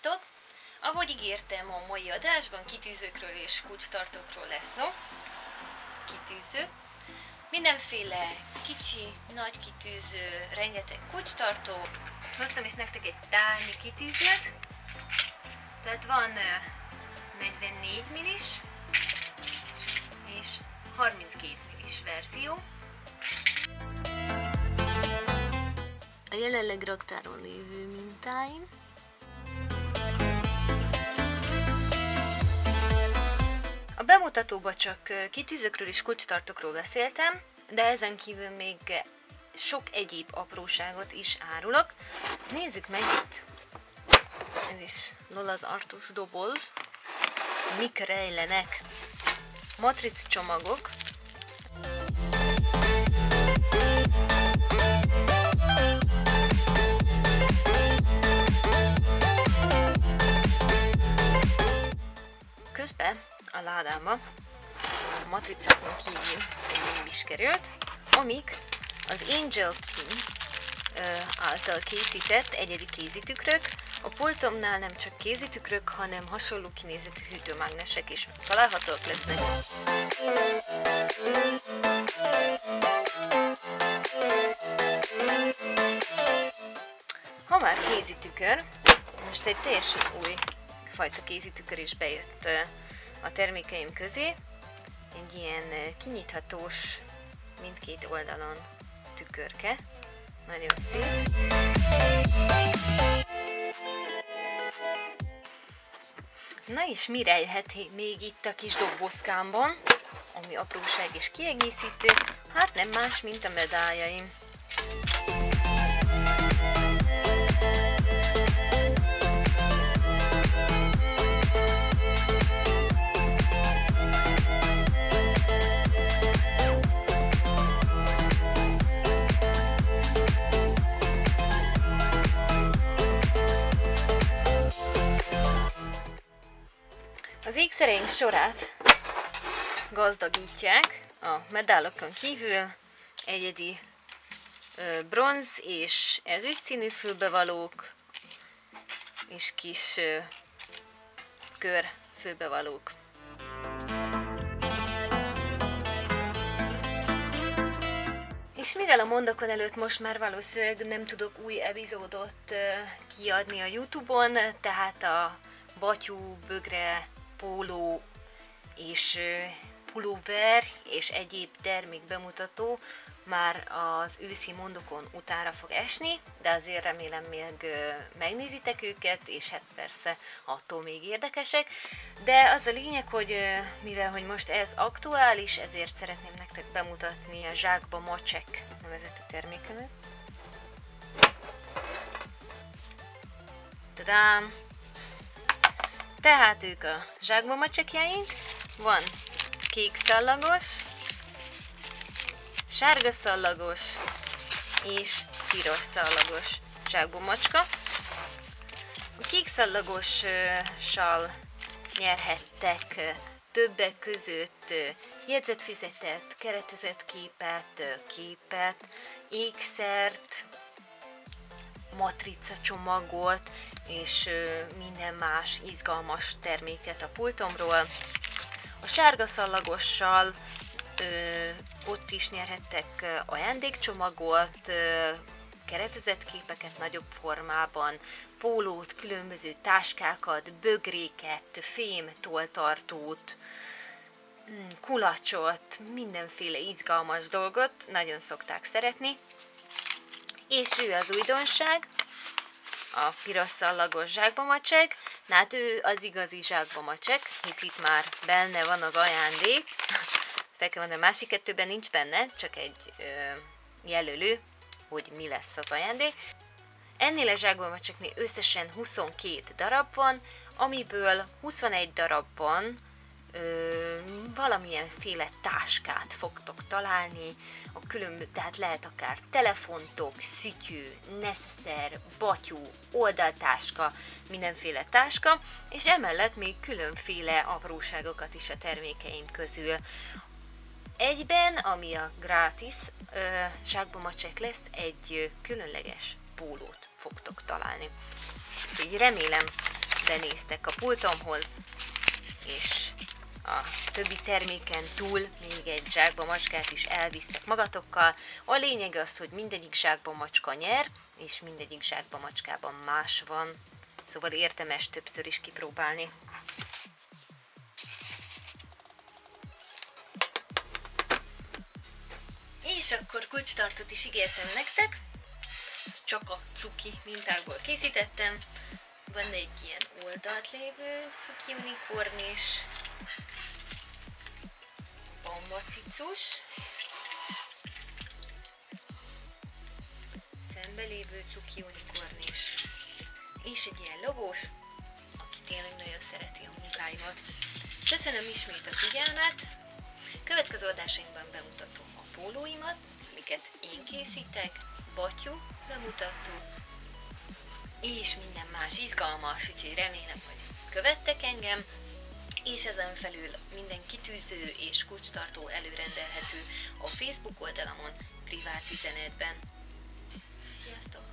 Sziasztok! Ahogy ígértem, a mai adásban kitűzőkről és kulcstartókról lesz szó. Kitűző. Mindenféle kicsi, nagy kitűző, rengeteg kulcstartó. Hoztam is nektek egy tárnyi kitűzőt. Tehát van 44 millis és 32 millis verzió. A jelenleg raktáron lévő mintáim. Bemutatóban csak kitűzőkről és kulcstartókról beszéltem, de ezen kívül még sok egyéb apróságot is árulok. Nézzük meg itt! Ez is Lola az artus doboz. Mik rejlenek? Matric csomagok. A ládába a matricákon kívül egy is került, amik az Angel King által készített egyedi kézitükrök. A pultomnál nem csak kézitükrök, hanem hasonló kinézetű hűtőmágnesek is találhatók lesznek. Ha már kézitükör, most egy teljesen új fajta kézitükör is bejött a termékeim közé. Egy ilyen kinyithatós mindkét oldalon tükörke. Nagyon szép. Na és mi rejhet még itt a kis dobozkámban, ami apróság és kiegészítő? Hát nem más, mint a medáljaim. Ékszereink sorát gazdagítják a medálokon kívül egyedi ö, bronz és ezüst színű fülbevalók és kis ö, kör fülbevalók. És mivel a mondakon előtt most már valószínűleg nem tudok új epizódot kiadni a Youtube-on, tehát a batyú, bögre, póló és pulóver és egyéb termék bemutató már az őszi mondokon utára fog esni, de azért remélem még megnézitek őket, és hát persze attól még érdekesek. De az a lényeg, hogy mivel hogy most ez aktuális, ezért szeretném nektek bemutatni a Zsákba Macsek nevezetű termékemet. Tadám! Tehát ők a zsákbomacsekjaink, van kék szallagos, sárga szallagos és piros szallagos zsákbomacska. A kék szallagossal nyerhettek többek között jegyzetfizetet, keretezett képet, képet, ékszert, matrica csomagot és minden más izgalmas terméket a pultomról. A sárga szallagossal ö, ott is nyerhettek ajándékcsomagot, ö, keretezett képeket nagyobb formában, pólót, különböző táskákat, bögréket, fém toltartót, mm, kulacsot, mindenféle izgalmas dolgot nagyon szokták szeretni. És ő az újdonság, a piros szallagos zsákbamacsek. Na hát ő az igazi zsákbamacsek, hisz itt már benne van az ajándék. Ezt el kell mondani, a másik kettőben nincs benne, csak egy ö, jelölő, hogy mi lesz az ajándék. Ennél a zsákbamacseknél összesen 22 darab van, amiből 21 darabban ö, valamilyenféle táskát fogtok találni, a különböző, tehát lehet akár telefontok, szütyű, neszeszer, batyú, oldaltáska, mindenféle táska, és emellett még különféle apróságokat is a termékeim közül. Egyben, ami a gratis ö, zsákbomacsek lesz, egy különleges pólót fogtok találni. Úgyhogy remélem benéztek a pultomhoz, és a többi terméken túl még egy zsákba macskát is elvisztek magatokkal. A lényeg az, hogy mindegyik zsákba macska nyer, és mindegyik zsákba macskában más van. Szóval értemes többször is kipróbálni. És akkor kulcstartót is ígértem nektek. Csak a cuki mintákból készítettem. Van egy ilyen oldalt lévő cuki unikornis, bambacicus, szembelévő cuki unikornis, és egy ilyen logós, aki tényleg nagyon szereti a munkáimat. Köszönöm ismét a figyelmet, következő adásainkban bemutatom a pólóimat, amiket én készítek, batyú bemutató, és minden más izgalmas, úgyhogy remélem, hogy követtek engem, és ezen felül minden kitűző és kulcstartó előrendelhető a Facebook oldalamon privát üzenetben. Sziasztok!